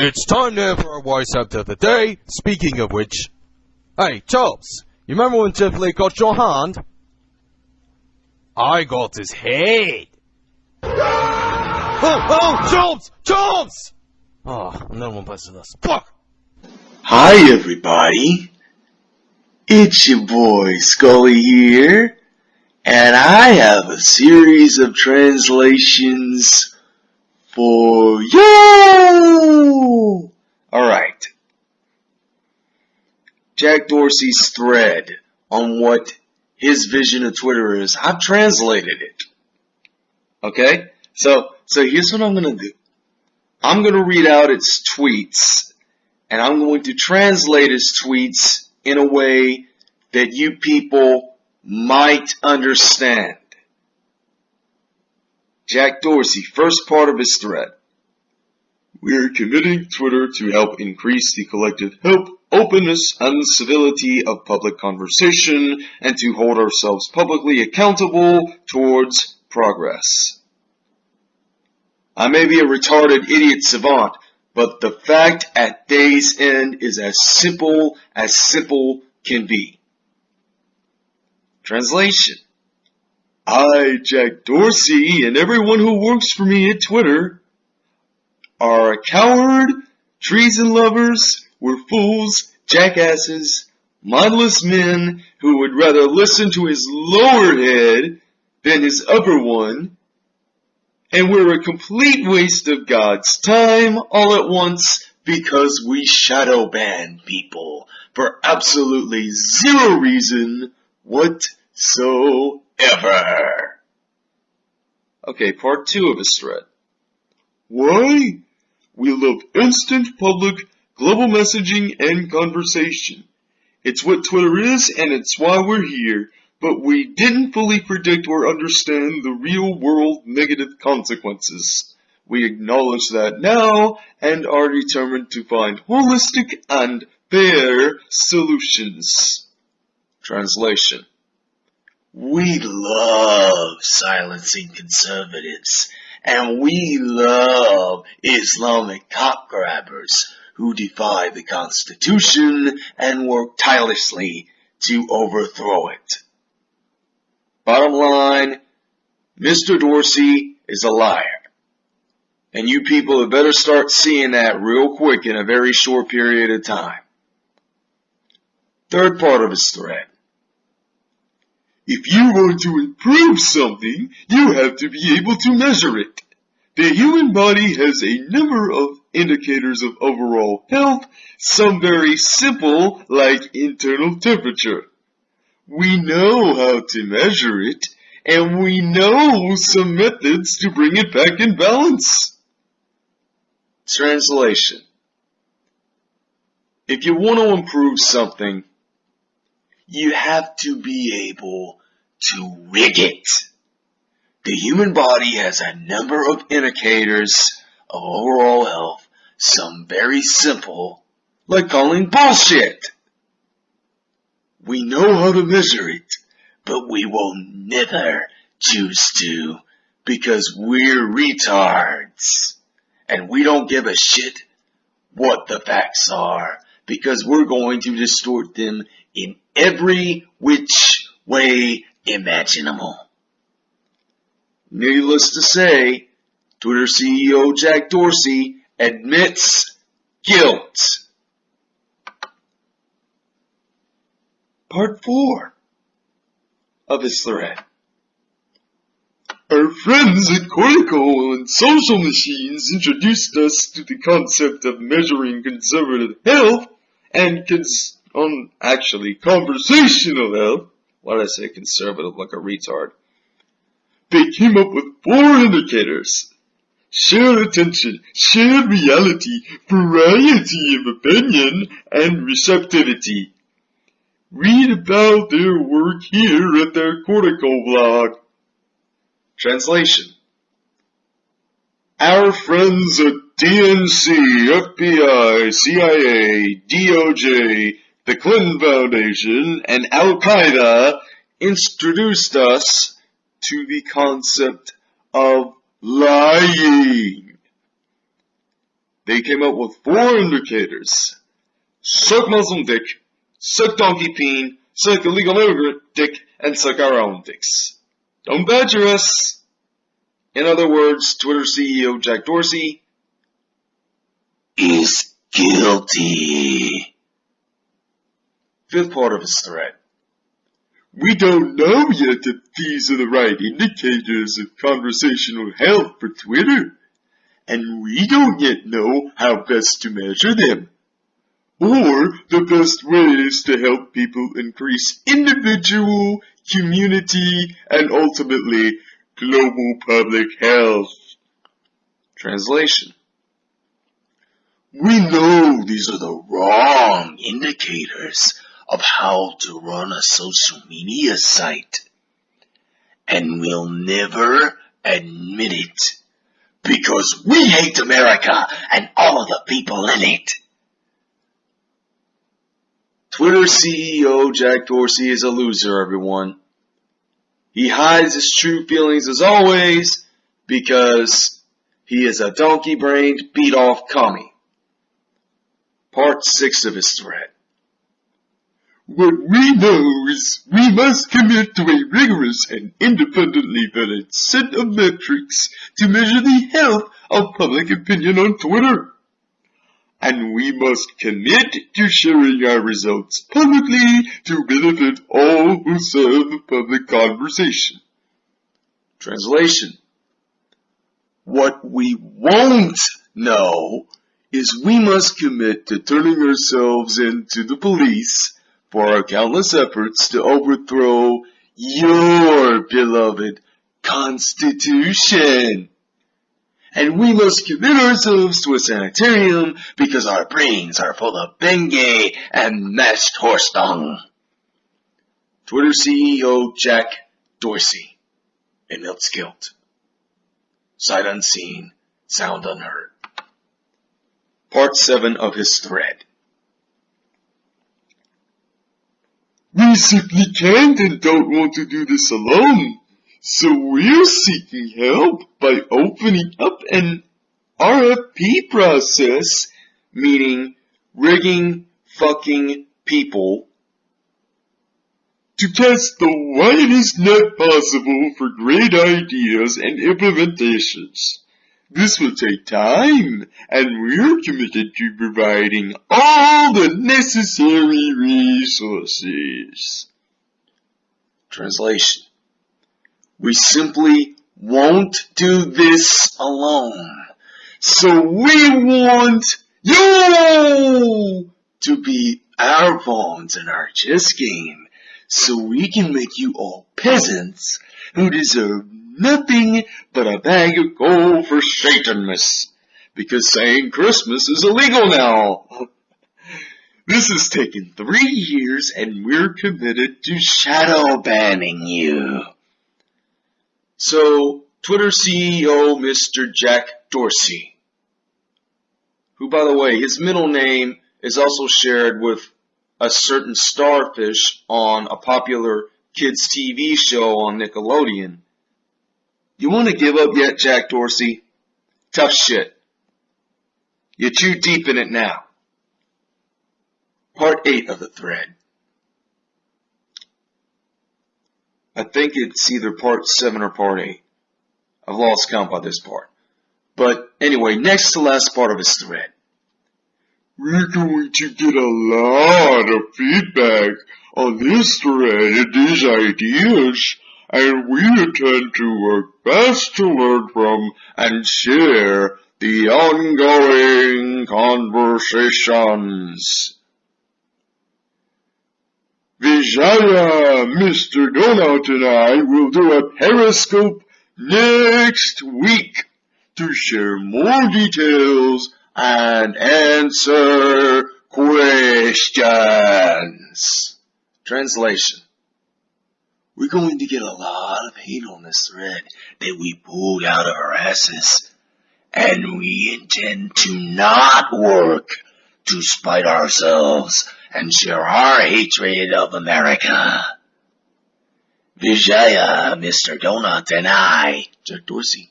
It's time now for our wise out of the day. Speaking of which, hey Charles, you remember when Jeff Lee got your hand? I got his head. Oh, oh, Charles, Charles! Oh, no one plays us. Fuck! Hi everybody, it's your boy Scully here, and I have a series of translations for you! Alright. Jack Dorsey's thread on what his vision of Twitter is, I've translated it. Okay? So, so here's what I'm gonna do. I'm gonna read out its tweets and I'm going to translate his tweets in a way that you people might understand. Jack Dorsey, first part of his thread. We are committing Twitter to help increase the collective help, openness, and civility of public conversation and to hold ourselves publicly accountable towards progress. I may be a retarded idiot savant, but the fact at day's end is as simple as simple can be. Translation. I, Jack Dorsey, and everyone who works for me at Twitter are a coward, treason lovers, we're fools, jackasses, mindless men who would rather listen to his lower head than his upper one, and we're a complete waste of God's time all at once because we shadow ban people for absolutely zero reason whatsoever. Okay, part two of his thread. Why? We love instant public global messaging and conversation. It's what Twitter is and it's why we're here, but we didn't fully predict or understand the real world negative consequences. We acknowledge that now and are determined to find holistic and fair solutions. Translation. We love silencing conservatives and we love Islamic cop grabbers who defy the Constitution and work tirelessly to overthrow it. Bottom line, Mr. Dorsey is a liar. And you people had better start seeing that real quick in a very short period of time. Third part of his thread. If you want to improve something, you have to be able to measure it. The human body has a number of indicators of overall health, some very simple like internal temperature. We know how to measure it, and we know some methods to bring it back in balance. Translation. If you want to improve something, you have to be able to rig it. The human body has a number of indicators of overall health, some very simple, like calling bullshit. We know how to measure it, but we will never choose to because we're retards. And we don't give a shit what the facts are because we're going to distort them in every which way imaginable. Needless to say, Twitter CEO Jack Dorsey admits guilt. Part 4 of his thread. Our friends at Cortico and Social Machines introduced us to the concept of measuring conservative health and cons- on actually conversational health. Why did I say conservative like a retard? They came up with four indicators. Shared attention, shared reality, variety of opinion, and receptivity. Read about their work here at their Cortico blog. Translation. Our friends at DNC, FBI, CIA, DOJ, the Clinton Foundation, and Al Qaeda introduced us to the concept of lying. They came up with four indicators. Suck Muslim dick, suck donkey peen, suck illegal immigrant dick, and suck our own dicks. Don't badger us. In other words, Twitter CEO Jack Dorsey is guilty. Fifth part of his threat. We don't know yet if these are the right indicators of conversational health for Twitter, and we don't yet know how best to measure them, or the best ways to help people increase individual, community, and ultimately global public health. Translation. We know these are the wrong indicators of how to run a social media site. And we'll never admit it because we hate America and all of the people in it. Twitter CEO Jack Dorsey is a loser, everyone. He hides his true feelings as always because he is a donkey brained, beat off commie. Part 6 of his threat. What we know is we must commit to a rigorous and independently vetted set of metrics to measure the health of public opinion on Twitter. And we must commit to sharing our results publicly to benefit all who serve the public conversation. Translation. What we won't know is we must commit to turning ourselves into the police for our countless efforts to overthrow your beloved Constitution. And we must commit ourselves to a sanitarium because our brains are full of Bengay and mashed horse dung. Twitter CEO Jack Dorsey in Milt's Sight unseen, sound unheard. Part 7 of his thread. We simply can't and don't want to do this alone. So we're seeking help by opening up an RFP process, meaning rigging fucking people, to cast the widest net possible for great ideas and implementations. This will take time, and we're committed to providing all the necessary resources. Translation. We simply won't do this alone. So we want you to be our pawns in our chess game so we can make you all peasants who deserve nothing but a bag of gold for Satanmas. Because saying Christmas is illegal now. This has taken three years and we're committed to shadow banning you. So, Twitter CEO Mr. Jack Dorsey, who by the way, his middle name is also shared with a certain starfish on a popular kids TV show on Nickelodeon. You want to give up yet, Jack Dorsey? Tough shit. You're too deep in it now. Part 8 of the thread. I think it's either part 7 or part 8. I've lost count by this part. But anyway, next to last part of his thread. We're going to get a lot of feedback on this thread and these ideas and we intend to work best to learn from and share the ongoing conversations. Vijaya, Mr. Donut and I will do a periscope next week to share more details and answer questions. Translation. we're going to get a lot of hate on this thread that we pulled out of our asses. And we intend to not work to spite ourselves and share our hatred of America. Vijaya, Mr. Donut, and I, Jack Dorsey,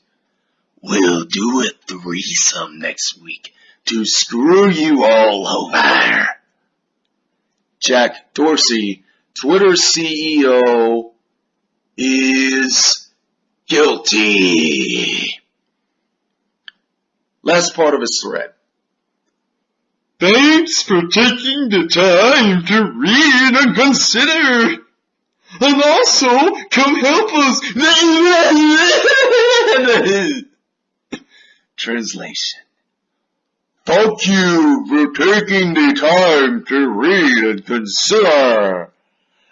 will do a threesome next week to screw you all over. Jack Dorsey, Twitter CEO, is guilty. Last part of his thread. Thanks for taking the time to read and consider. And also, come help us. Translation. Thank you for taking the time to read and consider.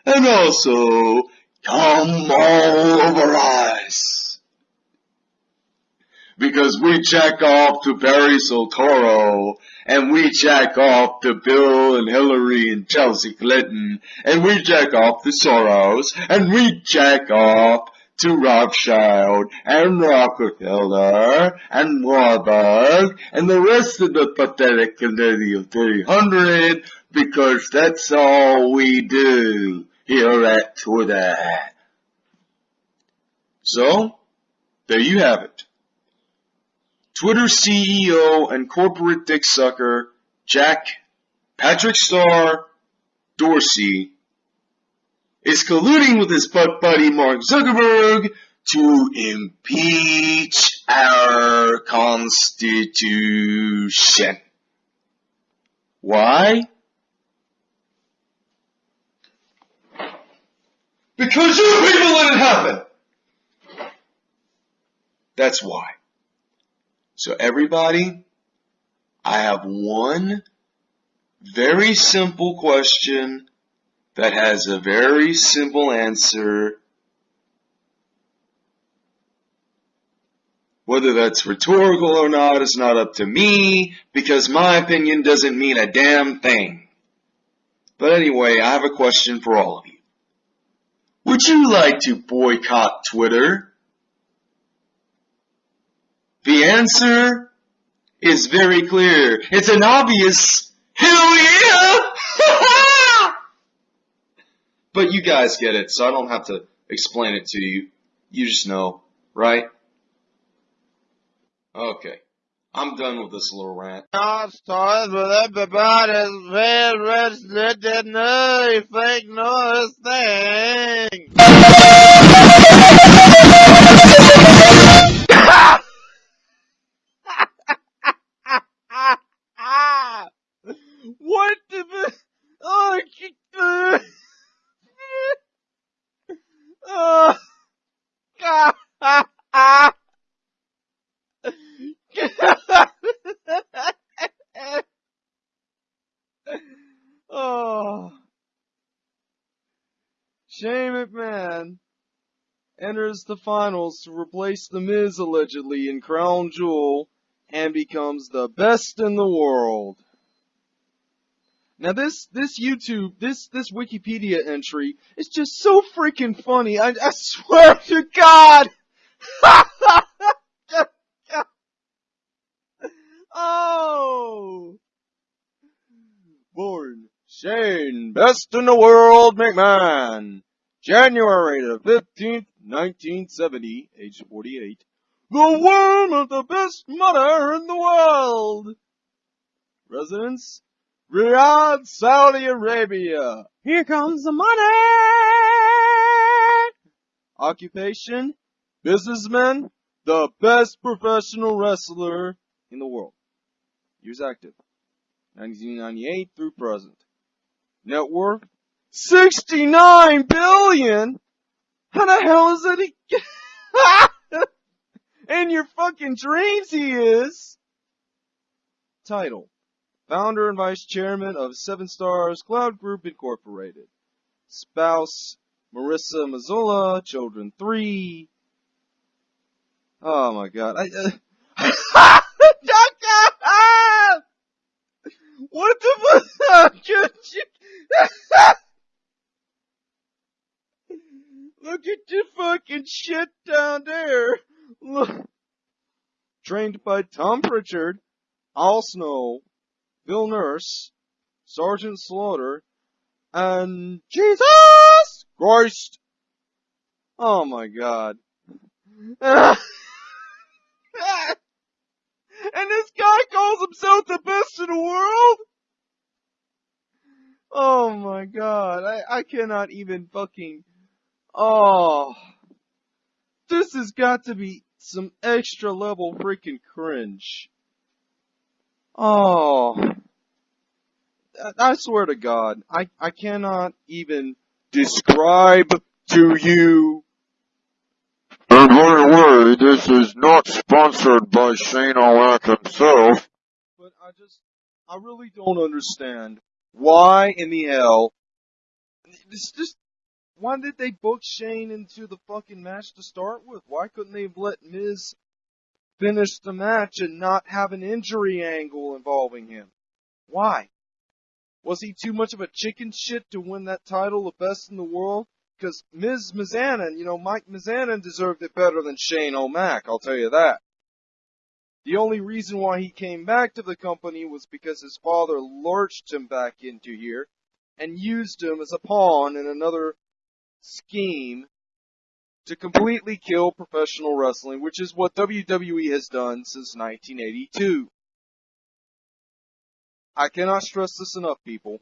And also, come all over us. Because we check off to Barry Soetoro, and we check off to Bill and Hillary and Chelsea Clinton, and we check off to Soros, and we check off to Rothschild and Rockefeller and Warburg and the rest of the pathetic committee of 300 because that's all we do here at Twitter. So, there you have it. Twitter CEO and corporate dick sucker Jack Patrick Star Dorsey is colluding with his butt buddy Mark Zuckerberg to impeach our Constitution. Why? Because you people let it happen. That's why. So everybody, I have one very simple question that has a very simple answer. Whether that's rhetorical or not is not up to me because my opinion doesn't mean a damn thing. But anyway, I have a question for all of you. Would you like to boycott Twitter? The answer is very clear. It's an obvious hell yeah! but you guys get it, so I don't have to explain it to you. You just know, right? Okay. I'm done with this little rant. Not started with everybody's favorite fake noise thing. what the? Oh, uh, oh, God. oh. Shane McMahon enters the finals to replace The Miz allegedly in Crown Jewel and becomes the best in the world. Now this, this YouTube, this, this Wikipedia entry is just so freaking funny. I, I swear to God! oh! Born Shane, best in the world McMahon. January the 15th, 1970, age 48. The worm of the best mother in the world. Residence? Riyadh, Saudi Arabia. Here comes the money! Occupation? Businessman? The best professional wrestler in the world. Years active. 1998 through present. Net worth? 69 billion? How the hell is that? He- In your fucking dreams he is! Title. Founder and Vice Chairman of Seven Stars Cloud Group Incorporated. Spouse, Marissa Mazzola, children three. Oh my god. I, uh, what the fuck? Look fucking shit down there. Look. Trained by Tom Prichard, Al Snow, Bill Nurse, Sergeant Slaughter, and Jesus Christ. Oh my god. and this guy calls himself the best in the world? Oh my god, I, I cannot even fucking, oh. This has got to be some extra level freaking cringe. Oh. I swear to God, I, I cannot even describe to you. And by the way, this is not sponsored by Shane O'Mac himself. But I just, I really don't understand why in the hell. It's just, why did they book Shane into the fucking match to start with? Why couldn't they have let Miz finish the match and not have an injury angle involving him? Why? Was he too much of a chicken shit to win that title the best in the world? Because Miz Mizanin, you know, Mike Mizanin deserved it better than Shane O'Mac, I'll tell you that. The only reason why he came back to the company was because his father lurched him back into here and used him as a pawn in another scheme to completely kill professional wrestling, which is what WWE has done since 1982. I cannot stress this enough, people.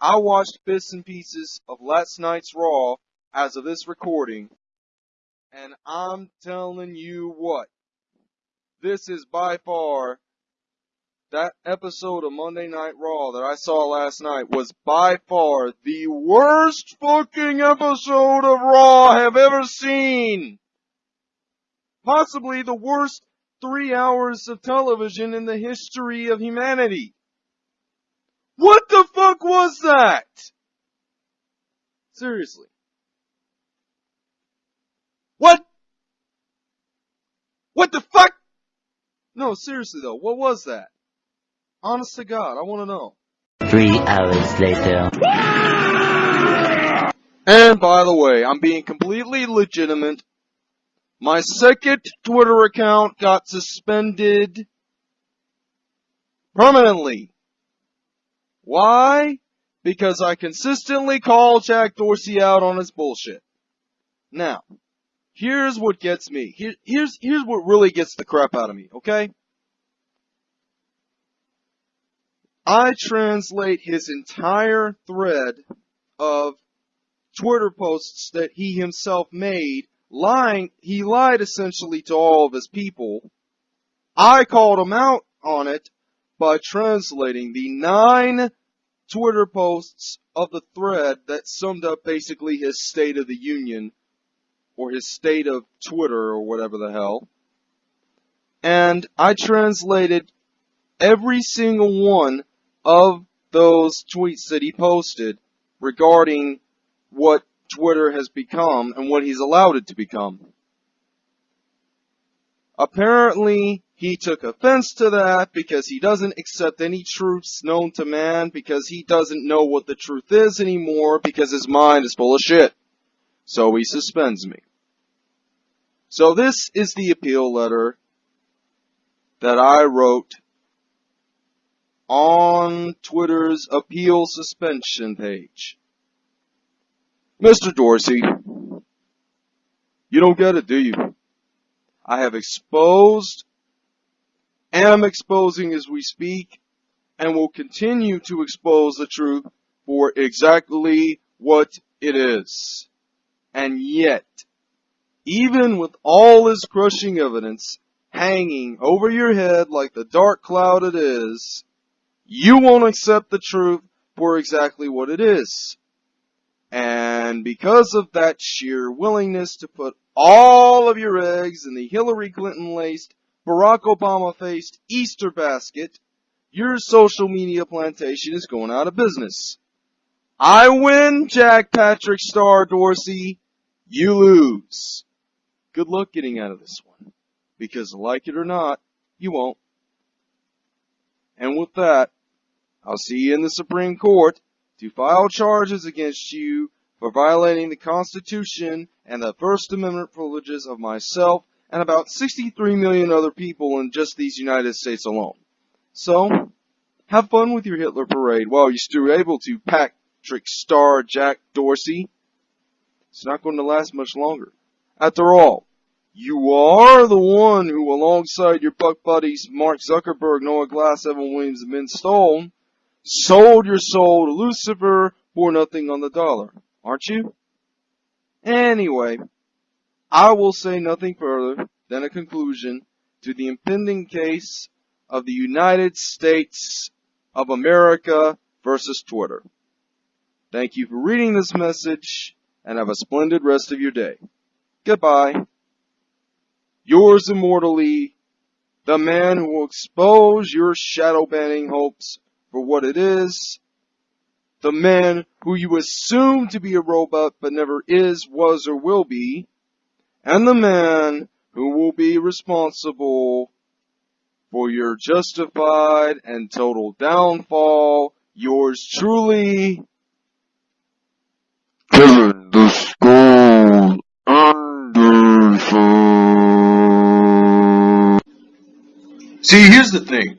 I watched bits and pieces of last night's Raw as of this recording, and I'm telling you what, this is by far that episode of Monday Night Raw that I saw last night was by far the worst fucking episode of Raw I have ever seen. Possibly the worst three hours of television in the history of humanity. What the fuck was that? Seriously. What? What the fuck? No, seriously though, what was that? Honest to God, I wanna know. Three hours later. And by the way, I'm being completely legitimate. My second Twitter account got suspended permanently. Why? Because I consistently call Jack Dorsey out on his bullshit. Now, here's what gets me. Here, here's, here's what really gets the crap out of me, okay? I translate his entire thread of Twitter posts that he himself made, lying, he lied essentially to all of his people. I called him out on it by translating the nine Twitter posts of the thread that summed up basically his State of the Union, or his state of Twitter, or whatever the hell. And I translated every single one of those tweets that he posted regarding what Twitter has become and what he's allowed it to become. Apparently, he took offense to that because he doesn't accept any truths known to man because he doesn't know what the truth is anymore because his mind is full of shit. So he suspends me. So this is the appeal letter that I wrote on Twitter's appeal suspension page. Mr. Dorsey, you don't get it, do you? I have exposed, am exposing as we speak, and will continue to expose the truth for exactly what it is. And yet, even with all this crushing evidence hanging over your head like the dark cloud it is, you won't accept the truth for exactly what it is. And because of that sheer willingness to put all of your eggs in the Hillary Clinton laced, Barack Obama faced Easter basket, your social media plantation is going out of business. I win, Jack Patrick Star Dorsey. You lose. Good luck getting out of this one. Because like it or not, you won't. And with that, I'll see you in the Supreme Court to file charges against you for violating the Constitution and the First Amendment privileges of myself and about 63 million other people in just these United States alone. So, have fun with your Hitler parade while you're still able to, Patrick Star Jack Dorsey. It's not going to last much longer. After all, you are the one who, alongside your buck buddies Mark Zuckerberg, Noah Glass, Evan Williams, and Ben Stone, sold your soul to Lucifer for nothing on the dollar, aren't you? Anyway, I will say nothing further than a conclusion to the impending case of the United States of America versus Twitter. Thank you for reading this message and have a splendid rest of your day. Goodbye. Yours immortally, the man who will expose your shadow banning hopes for what it is, the man who you assume to be a robot but never is, was, or will be, and the man who will be responsible for your justified and total downfall, yours truly, Kevin See, here's the thing.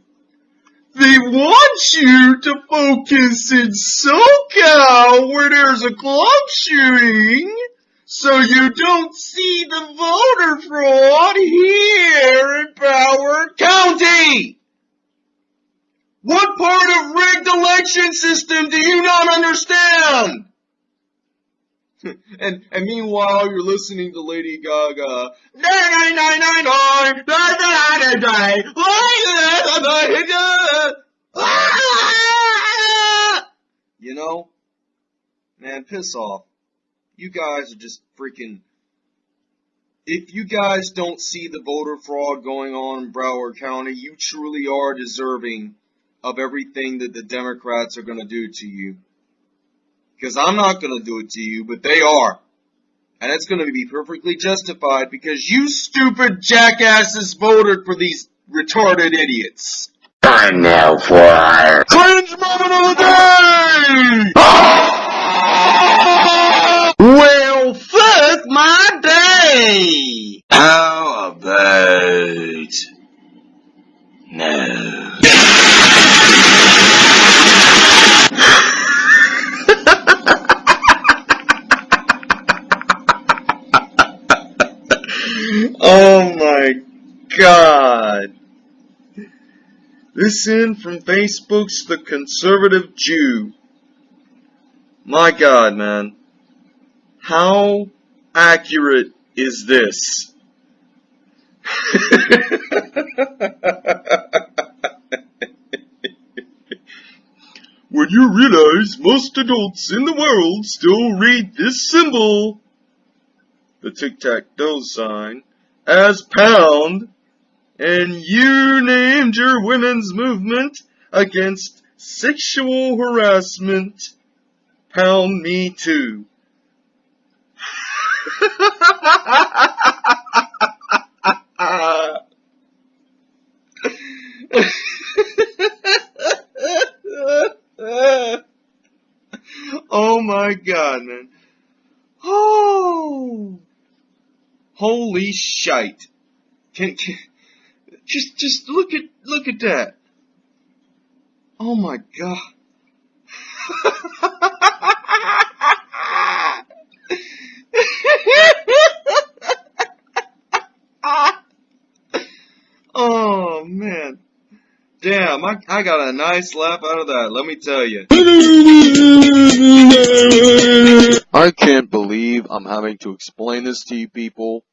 They want you to focus in SoCal where there's a club shooting so you don't see the voter fraud here in Broward County. What part of rigged election system do you not understand? And and meanwhile you're listening to Lady Gaga. You know, man, piss off. You guys are just freaking. If you guys don't see the voter fraud going on in Broward County, you truly are deserving of everything that the Democrats are going to do to you. Because I'm not going to do it to you, but they are. And it's going to be perfectly justified because you stupid jackasses voted for these retarded idiots. Time now for Cringe moment of the day! well, fuck my day! How about From Facebook's The Conservative Jew. My god, man. How accurate is this? when you realize most adults in the world still read this symbol, the tic-tac-toe sign, as pound, and you named your women's movement against sexual harassment, pound me too. oh my god, man. Oh. Holy shite. Can, can, just, just look at, look at that. Oh my god. oh man. Damn, I, I got a nice laugh out of that, let me tell you. I can't believe I'm having to explain this to you people,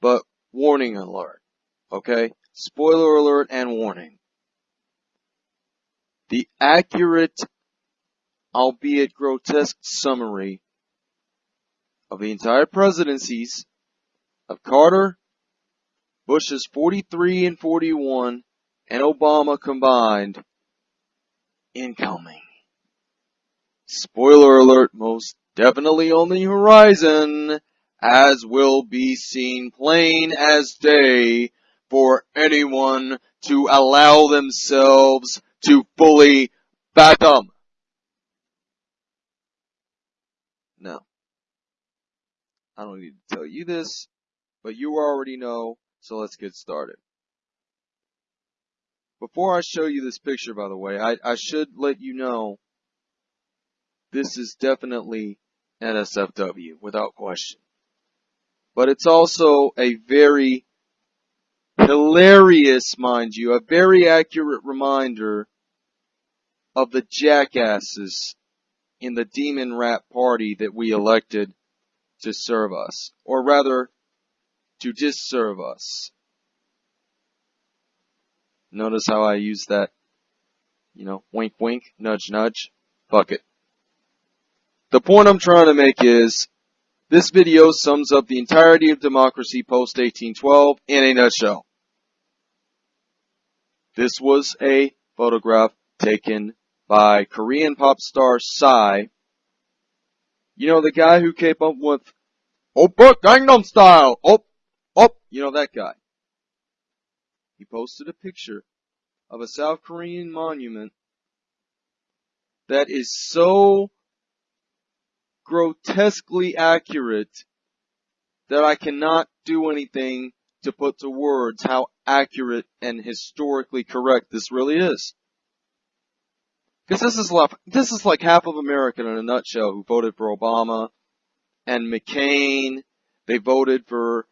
but warning alert, okay? Spoiler alert and warning. The accurate, albeit grotesque summary of the entire presidencies of Carter, Bush's 43 and 41, and Obama combined, incoming. Spoiler alert, most definitely on the horizon, as will be seen plain as day for anyone to allow themselves to fully fathom. Now, I don't need to tell you this, but you already know, so let's get started. Before I show you this picture, by the way, I, I should let you know this is definitely NSFW, without question. But it's also a very hilarious, mind you, a very accurate reminder of the jackasses in the demon rat party that we elected to serve us, or rather, to disserve us. Notice how I use that, you know, wink wink, nudge nudge, fuck it. The point I'm trying to make is, this video sums up the entirety of democracy post 1812 in a nutshell. This was a photograph taken by Korean pop star Psy. You know, the guy who came up with Oppa Gangnam Style! Op, op, you know that guy. He posted a picture of a South Korean monument that is so grotesquely accurate that I cannot do anything to put to words how accurate and historically correct this really is. Because this is like, this is like half of America in a nutshell who voted for Obama and McCain. They voted for,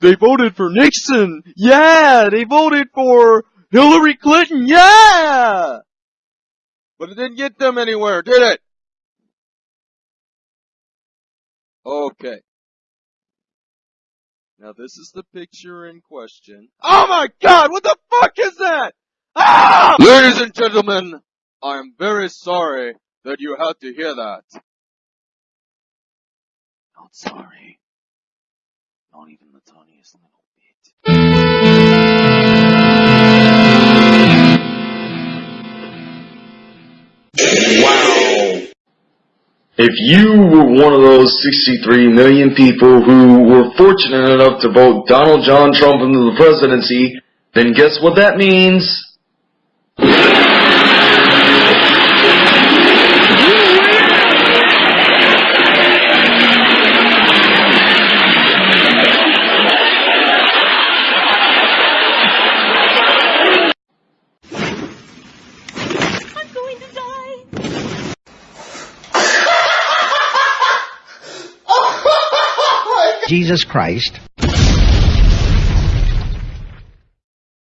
they voted for Nixon. Yeah, they voted for Hillary Clinton. Yeah! But it didn't get them anywhere, did it? Okay. Now this is the picture in question. Oh my god, what the fuck is that? Ah! Ladies and gentlemen, I am very sorry that you had to hear that. Not sorry. Not even the tiniest little bit. If you were one of those 63 million people who were fortunate enough to vote Donald John Trump into the presidency, then guess what that means? Jesus Christ